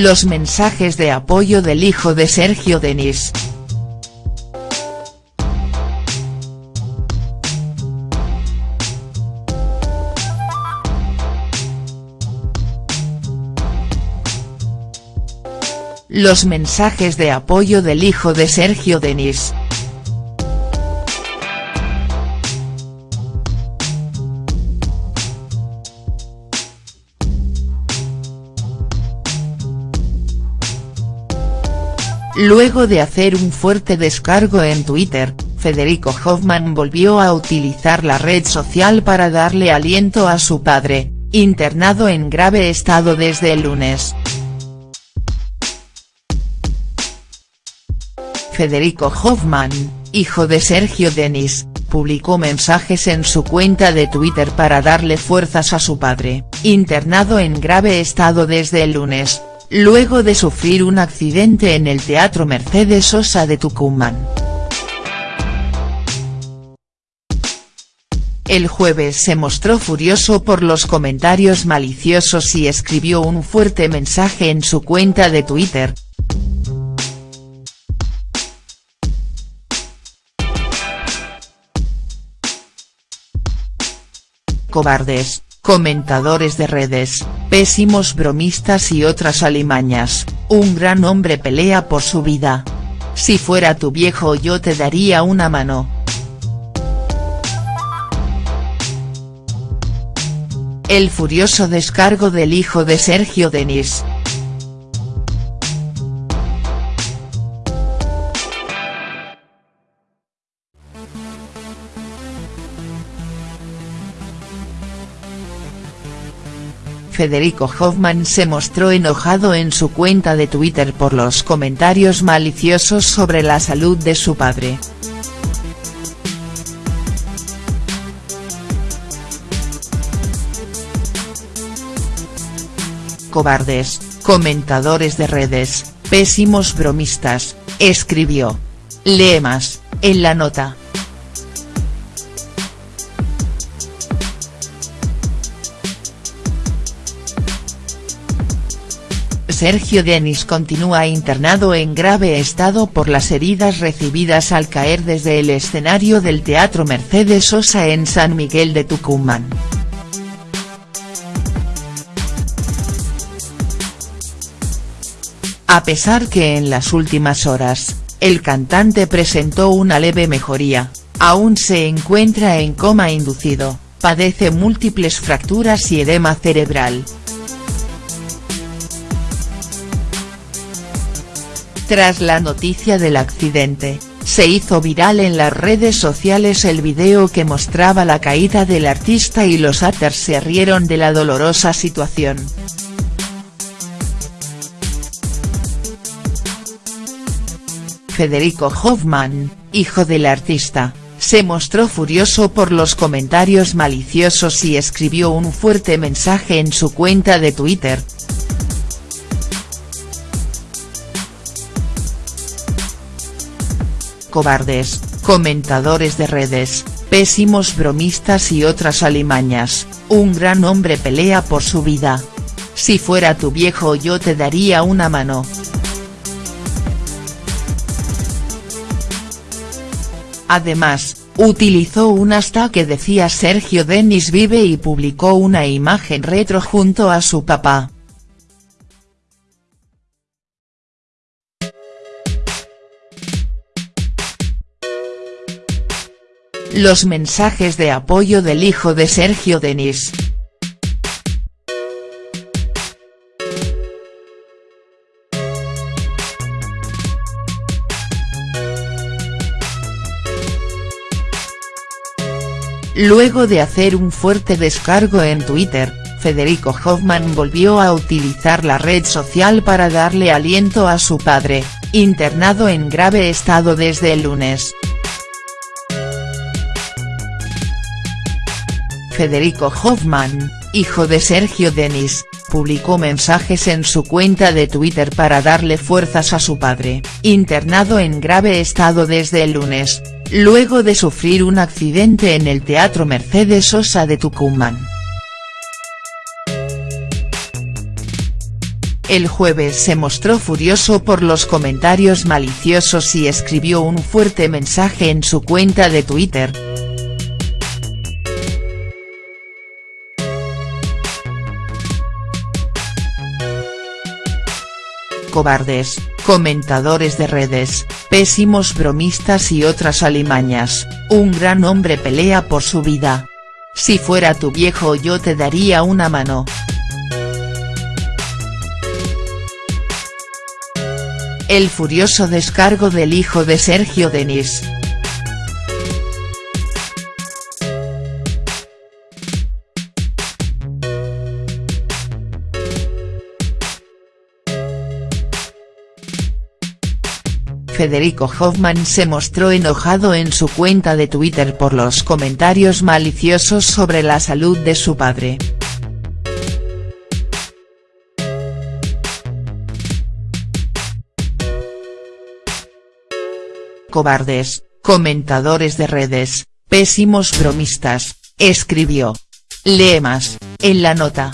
Los mensajes de apoyo del hijo de Sergio Denis. Los mensajes de apoyo del hijo de Sergio Denis. Luego de hacer un fuerte descargo en Twitter, Federico Hoffman volvió a utilizar la red social para darle aliento a su padre, internado en grave estado desde el lunes. Federico Hoffman, hijo de Sergio Denis, publicó mensajes en su cuenta de Twitter para darle fuerzas a su padre, internado en grave estado desde el lunes, luego de sufrir un accidente en el Teatro Mercedes Sosa de Tucumán. El jueves se mostró furioso por los comentarios maliciosos y escribió un fuerte mensaje en su cuenta de Twitter. Cobardes, comentadores de redes, pésimos bromistas y otras alimañas, un gran hombre pelea por su vida. Si fuera tu viejo yo te daría una mano. El furioso descargo del hijo de Sergio Denis. Federico Hoffman se mostró enojado en su cuenta de Twitter por los comentarios maliciosos sobre la salud de su padre. Cobardes, comentadores de redes, pésimos bromistas, escribió. Lee más, en la nota. Sergio Denis continúa internado en grave estado por las heridas recibidas al caer desde el escenario del Teatro Mercedes Sosa en San Miguel de Tucumán. A pesar que en las últimas horas, el cantante presentó una leve mejoría, aún se encuentra en coma inducido, padece múltiples fracturas y edema cerebral. Tras la noticia del accidente, se hizo viral en las redes sociales el video que mostraba la caída del artista y los haters se rieron de la dolorosa situación. Federico Hoffman, hijo del artista, se mostró furioso por los comentarios maliciosos y escribió un fuerte mensaje en su cuenta de Twitter, cobardes, comentadores de redes, pésimos bromistas y otras alimañas, un gran hombre pelea por su vida. Si fuera tu viejo yo te daría una mano. Además, utilizó un hashtag que decía Sergio Denis vive y publicó una imagen retro junto a su papá. Los mensajes de apoyo del hijo de Sergio Denis. Luego de hacer un fuerte descargo en Twitter, Federico Hoffman volvió a utilizar la red social para darle aliento a su padre, internado en grave estado desde el lunes. Federico Hoffman, hijo de Sergio Denis, publicó mensajes en su cuenta de Twitter para darle fuerzas a su padre, internado en grave estado desde el lunes, luego de sufrir un accidente en el Teatro Mercedes Sosa de Tucumán. El jueves se mostró furioso por los comentarios maliciosos y escribió un fuerte mensaje en su cuenta de Twitter. Cobardes, comentadores de redes, pésimos bromistas y otras alimañas, un gran hombre pelea por su vida. Si fuera tu viejo yo te daría una mano. El furioso descargo del hijo de Sergio Denis. Federico Hoffman se mostró enojado en su cuenta de Twitter por los comentarios maliciosos sobre la salud de su padre. Cobardes, comentadores de redes, pésimos bromistas, escribió. Lee más, en la nota.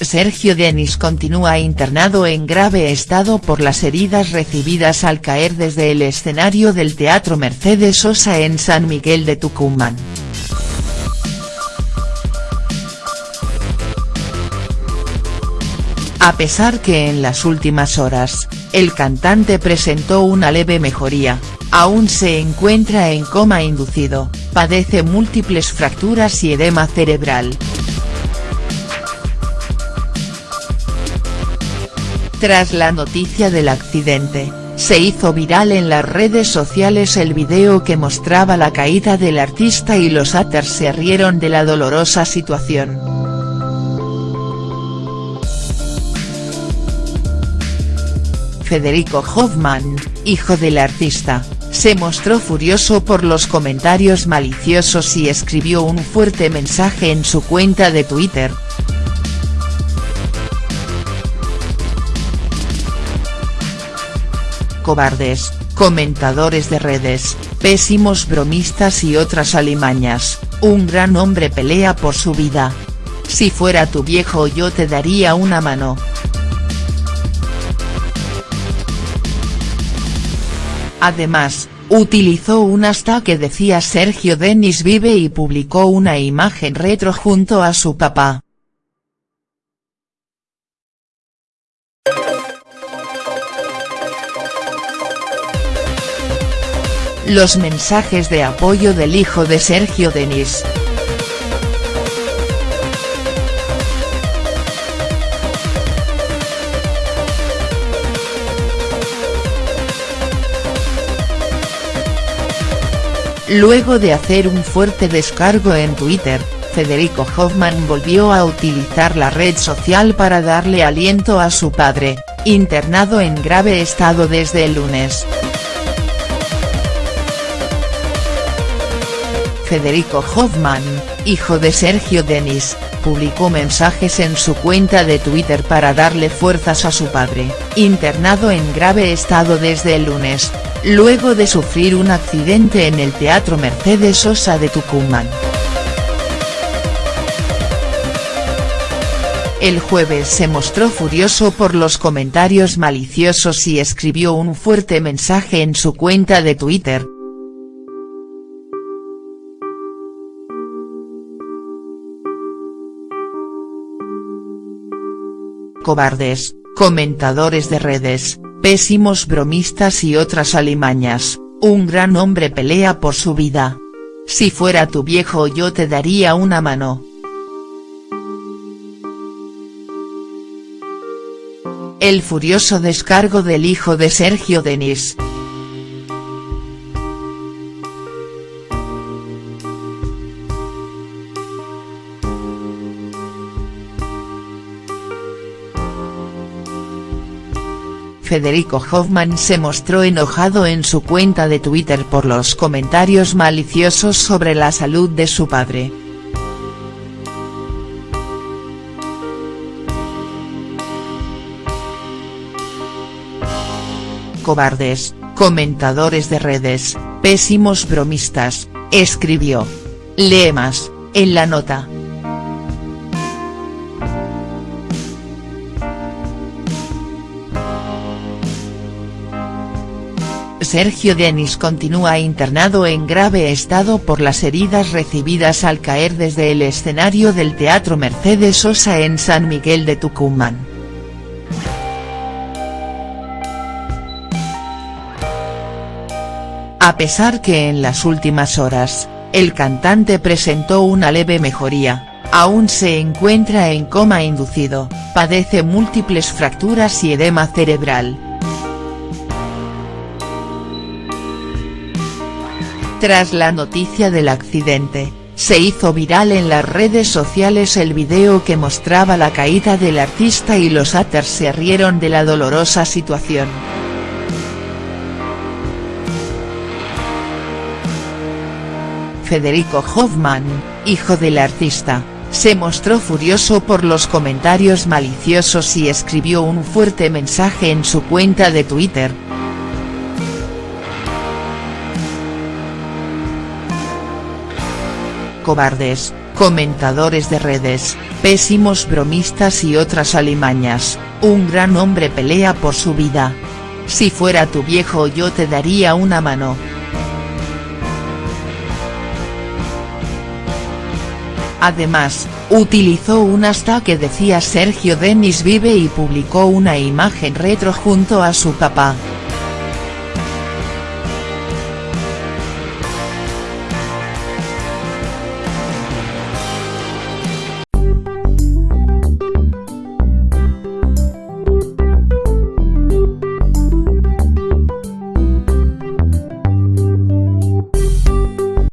Sergio Denis continúa internado en grave estado por las heridas recibidas al caer desde el escenario del Teatro Mercedes Sosa en San Miguel de Tucumán. A pesar que en las últimas horas, el cantante presentó una leve mejoría, aún se encuentra en coma inducido, padece múltiples fracturas y edema cerebral. Tras la noticia del accidente, se hizo viral en las redes sociales el video que mostraba la caída del artista y los haters se rieron de la dolorosa situación. Federico Hoffman, hijo del artista, se mostró furioso por los comentarios maliciosos y escribió un fuerte mensaje en su cuenta de Twitter, cobardes, comentadores de redes, pésimos bromistas y otras alimañas, un gran hombre pelea por su vida. Si fuera tu viejo yo te daría una mano. Además, utilizó un hashtag que decía Sergio Denis vive y publicó una imagen retro junto a su papá. Los mensajes de apoyo del hijo de Sergio Denis. Luego de hacer un fuerte descargo en Twitter, Federico Hoffman volvió a utilizar la red social para darle aliento a su padre, internado en grave estado desde el lunes. Federico Hoffman, hijo de Sergio Denis, publicó mensajes en su cuenta de Twitter para darle fuerzas a su padre, internado en grave estado desde el lunes, luego de sufrir un accidente en el Teatro Mercedes Sosa de Tucumán. El jueves se mostró furioso por los comentarios maliciosos y escribió un fuerte mensaje en su cuenta de Twitter, cobardes, comentadores de redes, pésimos bromistas y otras alimañas, un gran hombre pelea por su vida. Si fuera tu viejo yo te daría una mano. El furioso descargo del hijo de Sergio Denis. Federico Hoffman se mostró enojado en su cuenta de Twitter por los comentarios maliciosos sobre la salud de su padre. Cobardes, comentadores de redes, pésimos bromistas, escribió. Lee más, en la nota. Sergio Denis continúa internado en grave estado por las heridas recibidas al caer desde el escenario del Teatro Mercedes Sosa en San Miguel de Tucumán. A pesar que en las últimas horas, el cantante presentó una leve mejoría, aún se encuentra en coma inducido, padece múltiples fracturas y edema cerebral. Tras la noticia del accidente, se hizo viral en las redes sociales el video que mostraba la caída del artista y los haters se rieron de la dolorosa situación. Federico Hoffman, hijo del artista, se mostró furioso por los comentarios maliciosos y escribió un fuerte mensaje en su cuenta de Twitter, cobardes, comentadores de redes, pésimos bromistas y otras alimañas, un gran hombre pelea por su vida. Si fuera tu viejo yo te daría una mano. Además, utilizó un hashtag que decía Sergio Denis vive y publicó una imagen retro junto a su papá.